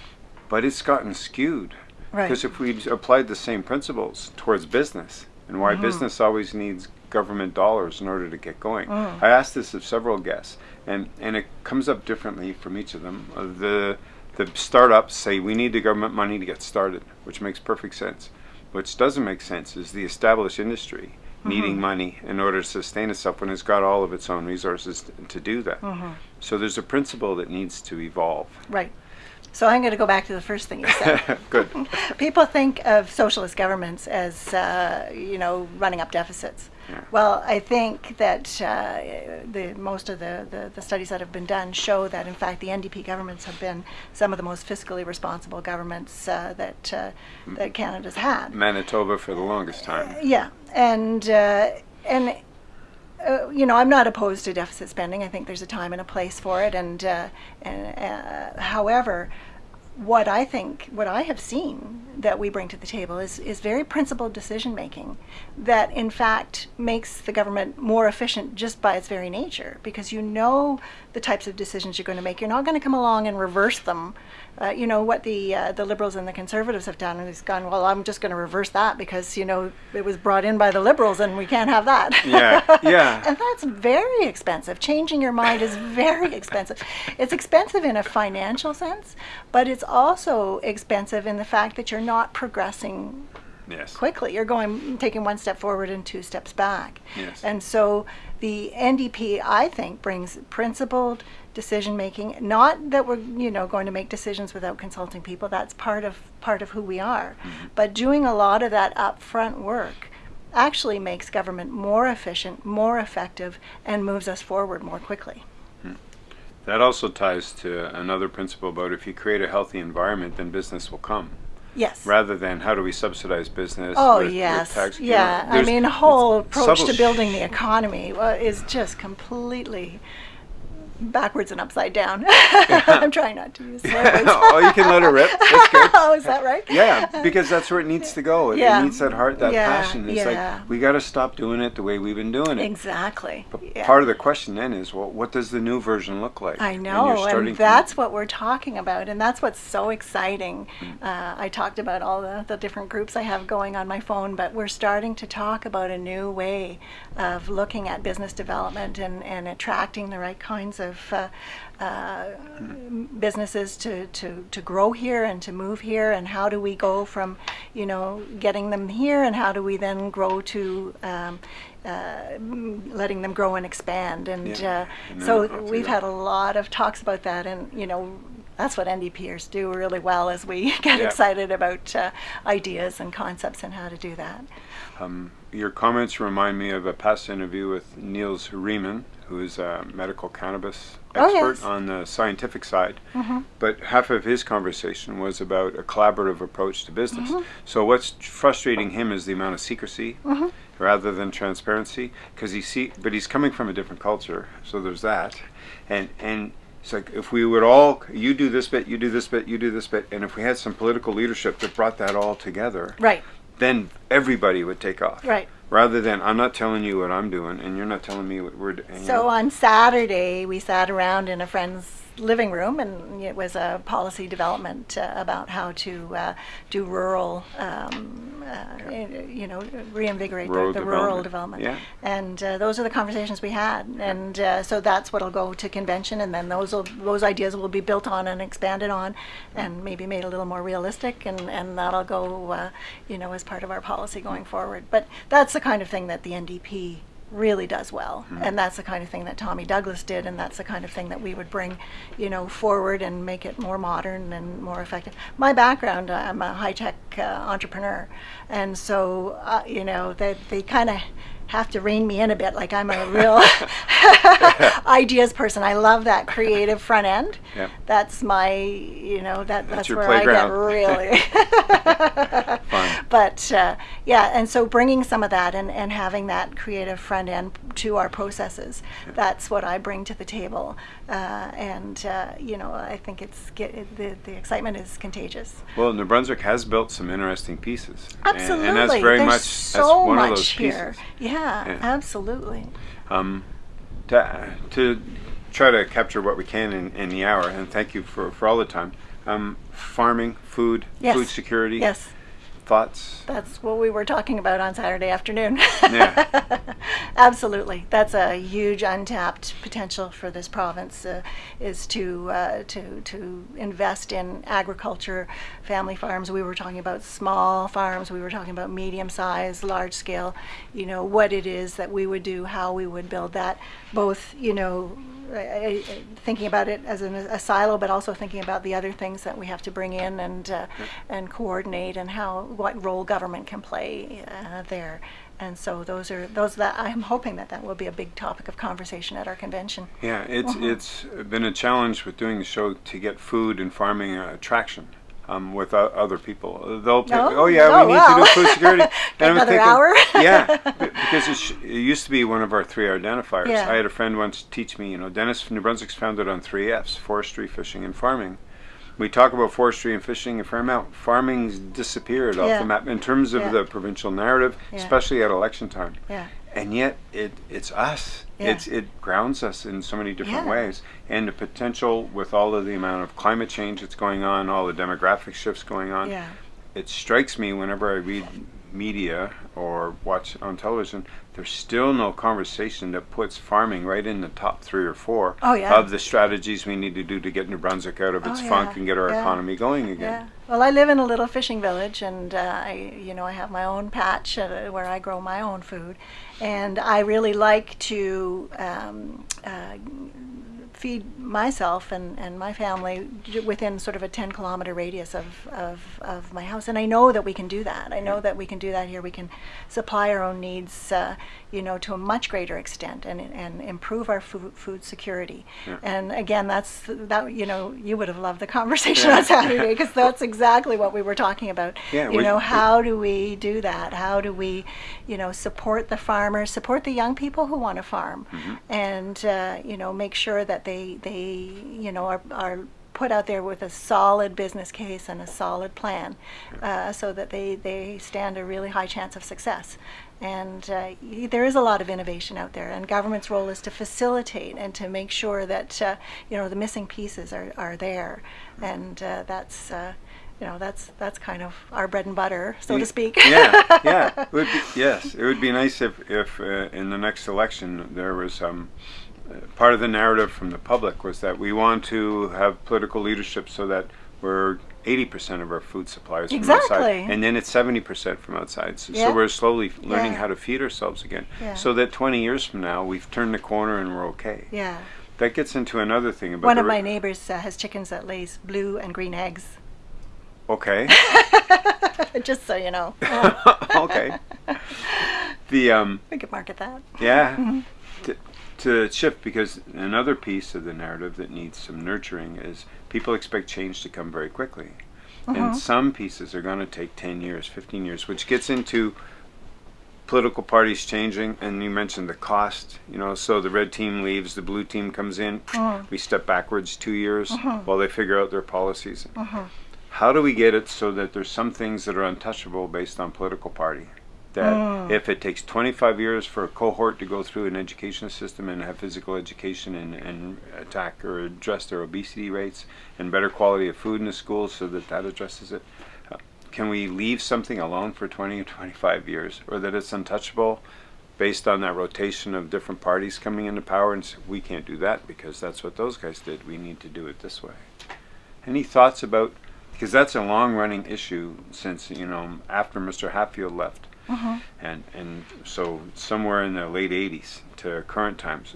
but it's gotten skewed. Right. Because if we applied the same principles towards business and why Mm-hmm. business always needs government dollars in order to get going. Mm. I asked this of several guests, and, and it comes up differently from each of them. Uh, the the startups say we need the government money to get started, which makes perfect sense. Which doesn't make sense is the established industry needing Mm-hmm. money in order to sustain itself when it's got all of its own resources t- to do that. Mm-hmm. So there's a principle that needs to evolve. Right. So I'm going to go back to the first thing you said. *laughs* Good. *laughs* People think of socialist governments as, uh, you know, running up deficits. Yeah. Well, I think that uh, the most of the, the, the studies that have been done show that, in fact, the NDP governments have been some of the most fiscally responsible governments uh, that uh, that Canada's had. Manitoba for the longest time. Yeah, and uh, and uh, you know, I'm not opposed to deficit spending. I think there's a time and a place for it. And uh, and uh, however, what I think, what I have seen that we bring to the table is is very principled decision making, that in fact makes the government more efficient just by its very nature, because you know the types of decisions you're going to make. You're not going to come along and reverse them uh, you know what the uh, the liberals and the conservatives have done is gone. Well, I'm just going to reverse that because you know it was brought in by the liberals and we can't have that. Yeah, yeah. *laughs* and that's very expensive. Changing your mind is very expensive. It's expensive in a financial sense, but it's also expensive in the fact that you're not progressing Yes. quickly. You're going taking one step forward and two steps back. Yes. And so the NDP, I think, brings principled decision making. Not that we're you know going to make decisions without consulting people. That's part of part of who we are. Mm-hmm. But doing a lot of that upfront work actually makes government more efficient, more effective, and moves us forward more quickly. Hmm. That also ties to another principle about if you create a healthy environment, then business will come. Yes. Rather than how do we subsidize business? Oh with- with yes, tax- you know, yeah. I mean, whole approach to building the economy is just completely backwards and upside down. *laughs* I'm trying not to use *laughs* words. oh, you can let it rip. That's *laughs* good. oh, is that right? Yeah, because that's where it needs to go. It, it Yeah. needs that heart, that Yeah, passion. It's yeah. like we got to stop doing it the way we've been doing it. Exactly. But yeah. part of the question then is, well, what does the new version look like? I know, and, that's what we're talking about, and that's what's so exciting. Mm. Uh, I talked about all the, the different groups I have going on my phone, but we're starting to talk about a new way of looking at business development and, and attracting the right kinds of uh, uh, businesses to, to, to grow here and to move here, and how do we go from, you know, getting them here, and how do we then grow to um, uh, letting them grow and expand, and Yeah. uh, And so we've had a lot of talks about that, and you know, that's what NDPers do really well as we *laughs* get Yeah. excited about uh, ideas and concepts and how to do that. Um, your comments remind me of a past interview with Niels Riemann, who is a medical cannabis Oh, expert yes. on the scientific side. Mhm. But half of his conversation was about a collaborative approach to business. Mm-hmm. So what's frustrating him is the amount of secrecy Mhm. rather than transparency, because he see, but he's coming from a different culture, so there's that, and and. It's like if we would all, you do this bit, you do this bit, you do this bit, and if we had some political leadership that brought that all together, Right, then everybody would take off. right. Rather than I'm not telling you what I'm doing, and you're not telling me what we're doing. So on Saturday, we sat around in a friend's living room, and it was a policy development uh, about how to uh, do rural, um, uh, you know, reinvigorate Rural the, the rural development. development. Yeah. And uh, those are the conversations we had, and uh, so that's what'll go to convention, and then those will, those ideas will be built on and expanded on, and maybe made a little more realistic, and, and that'll go, uh, you know, as part of our policy going forward. But that's the kind of thing that the NDP really does well, and that's the kind of thing that Tommy Douglas did, and that's the kind of thing that we would bring, you know, forward and make it more modern and more effective. My background, I'm a high tech uh, entrepreneur, and so uh, you know they they kind of have to rein me in a bit. Like I'm a real *laughs* *laughs* ideas person. I love that creative front end. *laughs* Yeah. That's my, you know, that that's, your where playground. I get really. But uh, yeah, and so bringing some of that and, and having that creative front end to our processes, that's what I bring to the table. Uh, and uh, you know, I think it's get, it, the the excitement is contagious. Well, New Brunswick has built some interesting pieces. Absolutely, And, that's very there's much so one much of those here. pieces. Yeah, Yeah. absolutely. Um, to, to try to capture what we can in, in the hour, and thank you for, for all the time. Um, farming, food, Yes. food security, Yes. Thoughts. That's what we were talking about on Saturday afternoon. Yeah. *laughs* Absolutely, that's a huge untapped potential for this province. Uh, is to uh, to to invest in agriculture, family farms. We were talking about small farms. We were talking about medium size, large scale. You know what it is that we would do, how we would build that. Both, you know, I- I- thinking about it as an, a silo, but also thinking about the other things that we have to bring in and uh, and coordinate, and how what role government can play uh, there. And so those are those that I'm hoping that that will be a big topic of conversation at our convention. Yeah, it's Uh-huh. it's been a challenge with doing the show to get food and farming uh, traction um, with o- other people. They'll pick, Oh, oh yeah, oh, we need wow. to do food security. *laughs* Another thinking, hour? *laughs* yeah, because it, sh- it used to be one of our three identifiers. Yeah. I had a friend once teach me, you know, Dennis New Brunswick's founded on three Fs: forestry, fishing, and farming. We talk about forestry and fishing and farm out. Farming's disappeared off the map in terms of Yeah. the provincial narrative, Yeah. especially at election time Yeah. and yet it it's us. Yeah. It's it grounds us in so many different Yeah. ways, and the potential with all of the amount of climate change that's going on, all the demographic shifts going on. Yeah. It strikes me whenever I read media or watch on television, there's still no conversation that puts farming right in the top three or four Oh, yeah. of the strategies we need to do to get New Brunswick out of Oh, its yeah. funk and get our Yeah. economy going again. Yeah. Well, I live in a little fishing village, and uh, I, you know, I have my own patch uh, where I grow my own food, and I really like to um, uh, feed myself and, and my family within sort of a 10 kilometer radius of, of, of my house. And I know that we can do that. I know that we can do that here. We can supply our own needs, uh, you know, to a much greater extent and, and improve our food, food security. Yeah. And again, that's that, you know, you would have loved the conversation Yeah. on Saturday *laughs* because that's exactly what we were talking about. Yeah, you we- know, we- how do we do that? How do we, you know, support the farmers, support the young people who want to farm, Mm-hmm. and uh, you know, make sure that they they you know are are put out there with a solid business case and a solid plan, uh, so that they they stand a really high chance of success. And uh, there is a lot of innovation out there, and government's role is to facilitate and to make sure that uh, you know the missing pieces are, are there, and uh, that's uh, you know that's that's kind of our bread and butter, so to speak. yeah, yeah. It would be, *laughs* yes, it would be nice if, if uh, in the next election there was um, uh, part of the narrative from the public was that we want to have political leadership so that we're 80% of our food supply is from outside, and then it's 70% from outside. So, Yeah. so we're slowly learning Yeah. how to feed ourselves again, Yeah. so that 20 years from now we've turned the corner and we're okay. Yeah. That gets into another thing about One of my neighbors uh, has chickens that lays blue and green eggs. Okay. *laughs* Just so you know, *laughs* okay. The um, we could market that. Yeah. *laughs* To, to shift, because another piece of the narrative that needs some nurturing is people expect change to come very quickly. And uh-huh. some pieces are going to take 10 years, 15 years, which gets into political parties changing. And you mentioned the cost, you know, so the red team leaves, the blue team comes in, uh-huh. we step backwards two years uh-huh. while they figure out their policies. How do we get it so that there's some things that are untouchable based on political party? That if it takes 25 years for a cohort to go through an education system and have physical education and, and attack or address their obesity rates and better quality of food in the schools so that that addresses it, uh, can we leave something alone for 20 or 25 years or that it's untouchable based on that rotation of different parties coming into power and s we can't do that because that's what those guys did. We need to do it this way. Any thoughts about because that's a long running issue since you know after Mr. Hatfield left, Uh-huh. and and so somewhere in the late '80s to current times,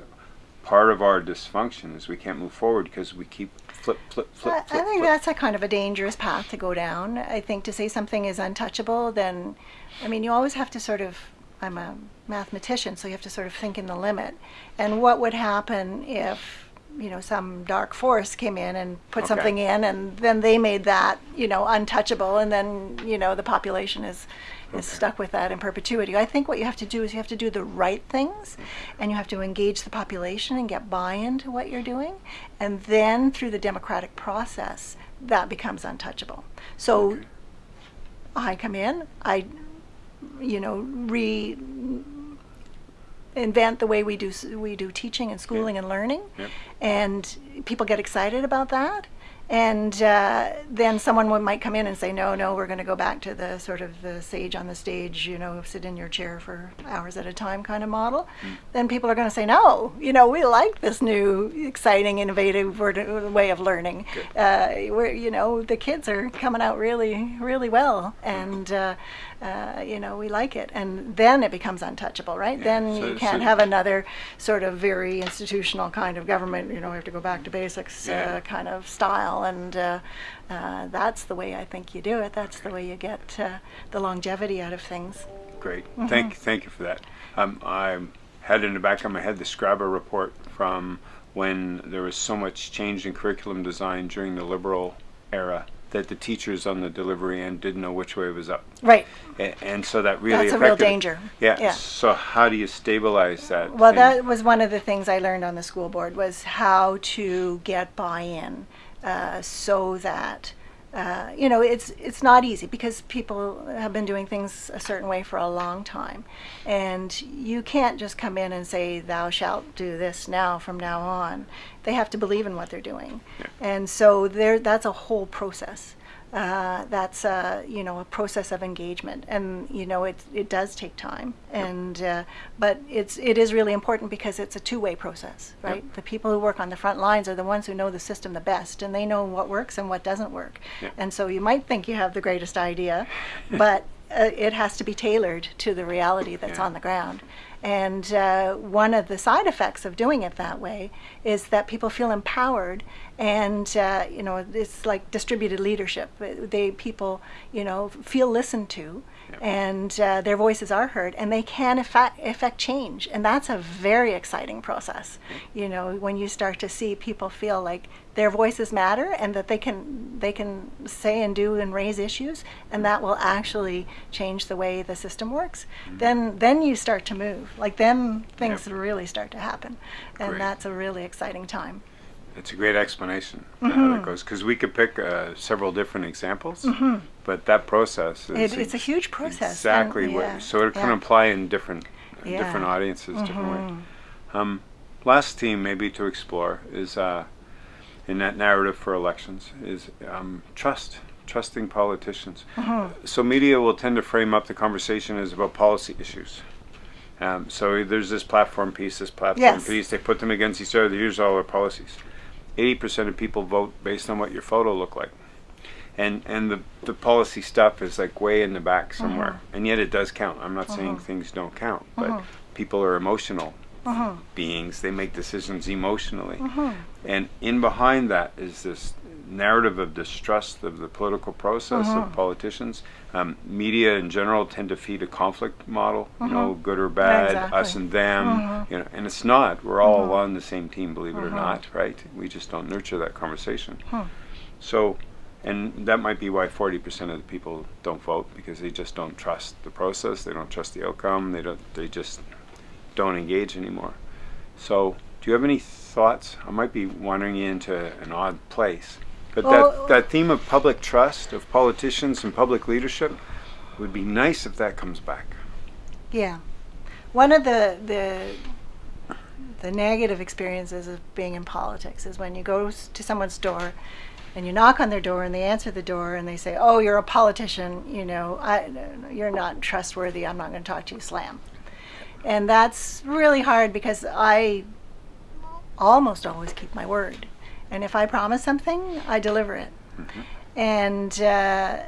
part of our dysfunction is we can't move forward because we keep flip flip flip I, flip. I think flip. that's a kind of a dangerous path to go down. I think to say something is untouchable, then, I mean, you always have to sort of. I'm a mathematician, so you have to sort of think in the limit. And what would happen if, you know, some dark force came in and put Okay. something in, and then they made that, you know, untouchable, and then, you know, the population is is stuck with that in perpetuity. I think what you have to do is you have to do the right things, and you have to engage the population and get buy-in to what you're doing, and then through the democratic process, that becomes untouchable. So Okay. I come in, I, you know, re invent the way we do we do teaching and schooling and learning, Yep. and people get excited about that. And uh, then someone would- might come in and say, "No, no, we're going to go back to the sort of the sage on the stage, you know, sit in your chair for hours at a time kind of model." Then people are going to say, "No, you know, we like this new, exciting, innovative word- way of learning. Uh, we're, you know, the kids are coming out really, really well, and uh, uh, you know, we like it." And then it becomes untouchable, right? then so- you can't so- have another sort of very institutional kind of government. You know, we have to go back to basics Yeah. uh, kind of style, and uh, uh, that's the way I think you do it. That's the way you get uh, the longevity out of things. Great. Mm-hmm. Thank thank you for that. Um, I had in the back of my head the Scrabble report from when there was so much change in curriculum design during the liberal era that the teachers on the delivery end didn't know which way it was up. Right. A- And so that really That's a real danger. Yeah. Yeah. So how do you stabilize that? Well, and- that was one of the things I learned on the school board was how to get buy-in uh, so that uh, you know, it's it's not easy because people have been doing things a certain way for a long time, and you can't just come in and say, "Thou shalt do this now from now on." They have to believe in what they're doing, Yeah. and so there that's a whole process. Uh, that's a you know a process of engagement, and you know it it does take time, and uh, but it's it is really important because it's a two way process, right? The people who work on the front lines are the ones who know the system the best, and they know what works and what doesn't work. Yeah. And so you might think you have the greatest idea, but uh, it has to be tailored to the reality that's Yeah. on the ground. And uh, one of the side effects of doing it that way is that people feel empowered, and uh, you know it's like distributed leadership. They people you know feel listened to, Yep. and uh, their voices are heard, and they can effect, effect change, and that's a very exciting process. Mm-hmm. You know when you start to see people feel like their voices matter, and that they can they can say and do and raise issues, and mm-hmm. that will actually change the way the system works. Mm-hmm. Then then you start to move. Like then things Yep. really start to happen, and Great. that's a really exciting time. It's a great explanation of how that goes because we could pick uh, several different examples, but that process is It, it's a huge process. and- exactly what. yeah, So it can yeah. apply in different in Yeah. different audiences, different ways. Mhm. Um, last theme maybe to explore is uh, in that narrative for elections is um, trust, trusting politicians. Mhm. So media will tend to frame up the conversation as about policy issues. Um, so there's this platform piece, this platform Yes. piece. They put them against each other. Here's all our policies. Eighty percent of people vote based on what your photo looked like, and and the the policy stuff is like way in the back somewhere. And yet it does count. I'm not saying Mhm. things don't count, but Mhm. people are emotional beings. They make decisions emotionally. And in behind that is this narrative of distrust of the political process of Mhm. politicians. Um, media in general tend to feed a conflict model, you know, Mhm. good or bad, Exactly. us and them, Mhm. you know, and it's not. We're all on the same team, believe it or not, right? We just don't nurture that conversation. So, and that might be why 40% of the people don't vote because they just don't trust the process, they don't trust the outcome, they don't they just don't engage anymore. So, do you have any thoughts? I might be wandering into an odd place. But that, that theme of public trust of politicians and public leadership would be nice if that comes back. Yeah. One of the the the negative experiences of being in politics is when you go to someone's door and you knock on their door and they answer the door and they say, "Oh, you're a politician, you know, I, you're not trustworthy. I'm not going to talk to you." Slam. And that's really hard because I almost always keep my word. And if I promise something, I deliver it. And, uh,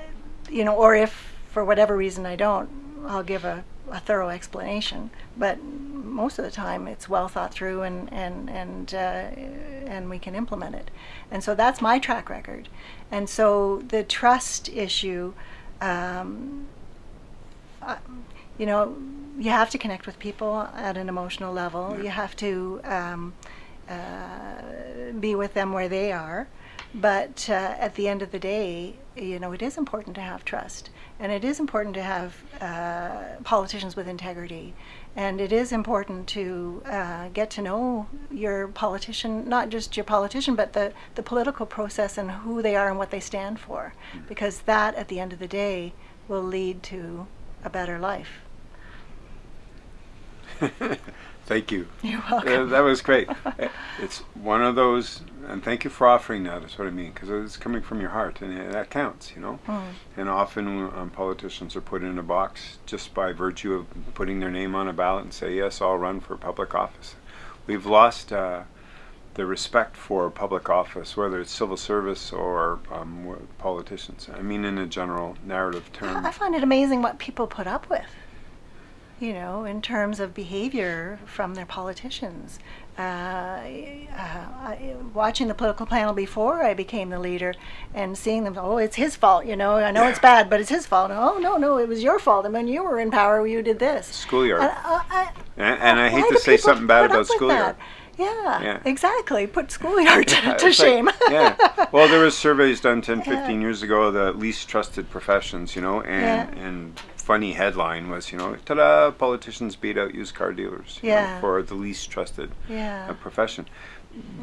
you know, or if for whatever reason I don't, I'll give a, a thorough explanation. But most of the time it's well thought through and, and, and, uh, and we can implement it. And so that's my track record. And so the trust issue, um, uh, you know, you have to connect with people at an emotional level. Yeah. You have to um, uh, be with them where they are. But uh, at the end of the day, you know, it is important to have trust. And it is important to have uh, politicians with integrity. And it is important to uh, get to know your politician, not just your politician, but the, the political process and who they are and what they stand for. Because that, at the end of the day, will lead to a better life. *laughs* Thank you. You're Uh, welcome. that was great. *laughs* Uh, It's one of those, and thank you for offering that. That's what I mean, because it's coming from your heart, and uh, that counts, you know. Mm. And often um, politicians are put in a box just by virtue of putting their name on a ballot and say, "Yes, I'll run for public office." We've lost uh, the respect for public office, whether it's civil service or um, politicians. I mean, in a general narrative term. I find it amazing what people put up with, you know, in terms of behavior from their politicians. Uh, uh, I, watching the political panel before I became the leader and seeing them, oh, it's his fault, you know, I know it's bad, but it's his fault. Oh, no, no, it was your fault. And when you were in power, you did this. Schoolyard. And, uh, I, And, and I hate to say something bad about schoolyard. Yeah, Yeah. exactly. Put schoolyard to, *laughs* Yeah, to it's like- shame. yeah. *laughs* Well, there was surveys done 10, Yeah. 15 years ago, the least trusted professions, you know, and, Yeah. and funny headline was, you know, ta-da, politicians beat out used car dealers you know, for the least trusted yeah. uh, profession.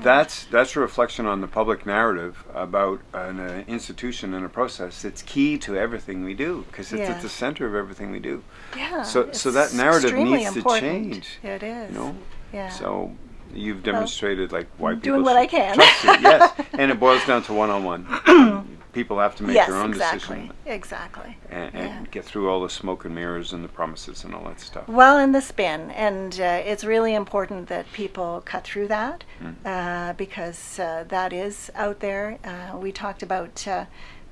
that's that's a reflection on the public narrative about an uh, institution and a process that's key to everything we do because it's Yeah. at the center of everything we do. Yeah. So so that narrative needs important. to change. It is. You know. Yeah. So you've demonstrated like why people doing what I can. trust you. *laughs* Yes, and it boils down to one-on-one. *clears throat* people have to make yes, their own exactly. decision Exactly. and, and Yeah. get through all the smoke and mirrors and the promises and all that stuff. Well, and the spin, and uh, it's really important that people cut through that Mm. uh, because uh, that is out there. Uh, we talked about uh,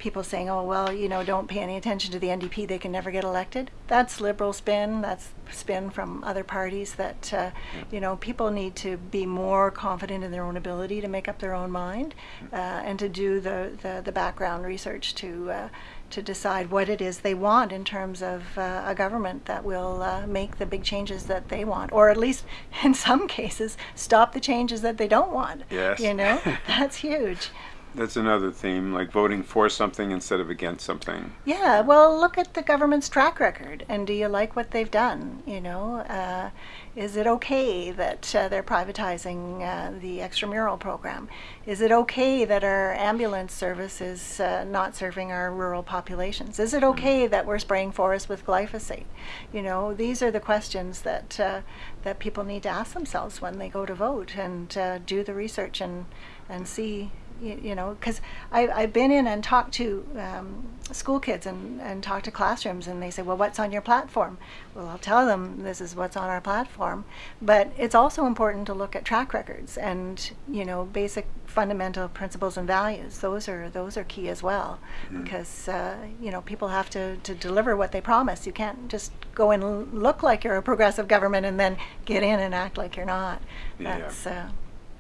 people saying, "Oh, well, you know, don't pay any attention to the NDP; they can never get elected." That's liberal spin. That's spin from other parties. That uh, you know, people need to be more confident in their own ability to make up their own mind uh, and to do the, the, the background research to. Uh, to decide what it is they want in terms of uh, a government that will uh, make the big changes that they want, or at least *laughs* in some cases stop the changes that they don't want. Yes. You know, *laughs* that's huge. That's another theme, like voting for something instead of against something. Yeah, well, look at the government's track record, and do you like what they've done? You know, uh, is it okay that uh, they're privatizing uh, the extramural program? Is it okay that our ambulance service is uh, not serving our rural populations? Is it okay that we're spraying forests with glyphosate? You know, these are the questions that uh, that people need to ask themselves when they go to vote and uh, do the research and and see you, you know, because I've been in and talked to um, school kids and, and talked to classrooms, and they say, Well, what's on your platform? Well, I'll tell them this is what's on our platform. But it's also important to look at track records and, you know, basic fundamental principles and values. Those are those are key as well, because, uh, you know, people have to, to deliver what they promise. You can't just go and look like you're a progressive government and then get in and act like you're not. Yeah. That's, uh,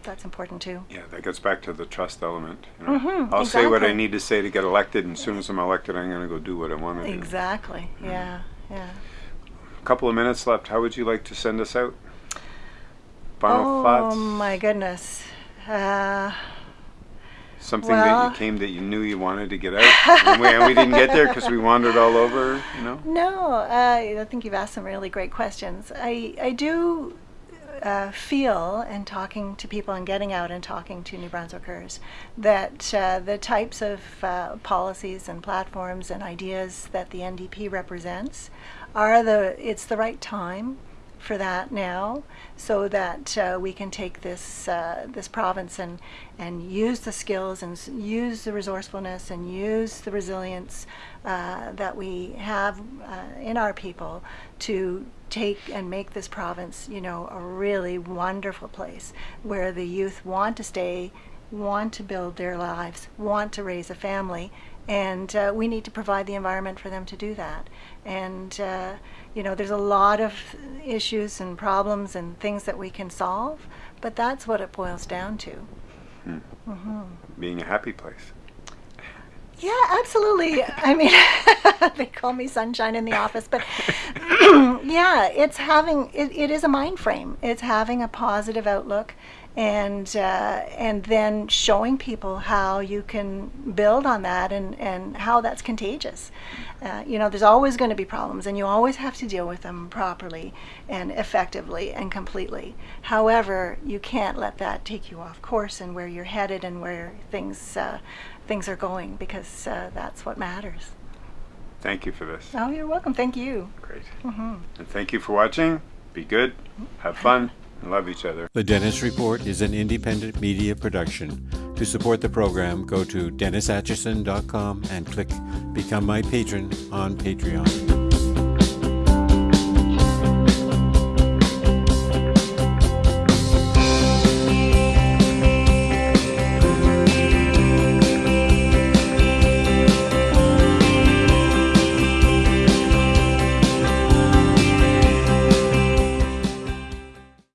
that's important too. Yeah, that gets back to the trust element. You know? Mhm, I'll say what I need to say to get elected, and as soon as I'm elected, I'm going to go do what I want to do. Exactly. Yeah. Yeah. A couple of minutes left. How would you like to send us out? Final oh thoughts? my goodness. Uh, Something well- that you came that you knew you wanted to get out, and, we, and we didn't get there because we wandered all over. You know. *laughs* no, uh, I think you've asked some really great questions. I I do uh, feel, and talking to people and getting out and talking to New Brunswickers, that uh, the types of uh, policies and platforms and ideas that the NDP represents are the it's the right time for that now, so that uh, we can take this uh, this province and and use the skills and use the resourcefulness and use the resilience uh, that we have uh, in our people to take and make this province, you know, a really wonderful place where the youth want to stay, want to build their lives, want to raise a family, and uh, we need to provide the environment for them to do that. And uh, you know, there's a lot of issues and problems and things that we can solve, but that's what it boils down to. Being a happy place. Yeah, absolutely. I mean, *laughs* they call me sunshine in the office, but *coughs* yeah, it's having it, it is a mind frame. It's having a positive outlook, and uh, and then showing people how you can build on that and and how that's contagious. Uh, you know, there's always going to be problems, and you always have to deal with them properly and effectively and completely. However, you can't let that take you off course and where you're headed and where things uh, things are going because uh, that's what matters. Thank you for this. Oh, you're welcome. Thank you. Great. hmm And thank you for watching. Be good. Have fun. And love each other. The Dennis Report is an independent media production. To support the program, go to DennisAtchison.com and click Become My Patron on Patreon.